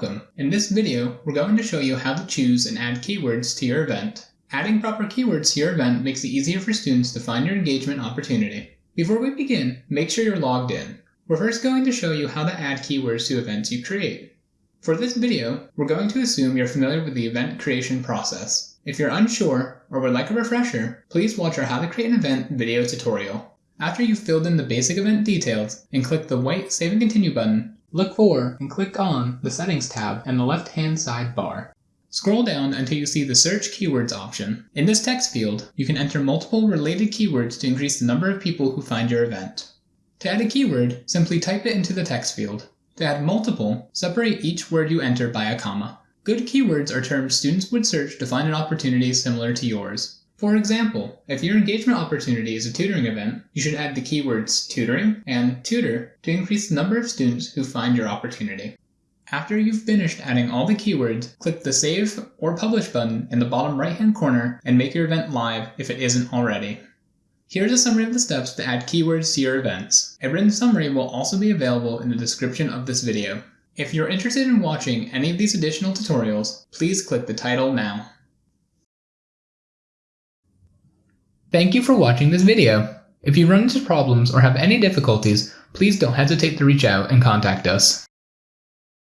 Welcome! In this video, we're going to show you how to choose and add keywords to your event. Adding proper keywords to your event makes it easier for students to find your engagement opportunity. Before we begin, make sure you're logged in. We're first going to show you how to add keywords to events you create. For this video, we're going to assume you're familiar with the event creation process. If you're unsure or would like a refresher, please watch our How to Create an Event video tutorial. After you've filled in the basic event details and click the white Save and Continue button, Look for and click on the Settings tab in the left-hand side bar. Scroll down until you see the Search Keywords option. In this text field, you can enter multiple related keywords to increase the number of people who find your event. To add a keyword, simply type it into the text field. To add multiple, separate each word you enter by a comma. Good keywords are terms students would search to find an opportunity similar to yours. For example, if your engagement opportunity is a tutoring event, you should add the keywords tutoring and tutor to increase the number of students who find your opportunity. After you've finished adding all the keywords, click the Save or Publish button in the bottom right hand corner and make your event live if it isn't already. Here's a summary of the steps to add keywords to your events. A written summary will also be available in the description of this video. If you're interested in watching any of these additional tutorials, please click the title now. Thank you for watching this video. If you run into problems or have any difficulties, please don't hesitate to reach out and contact us.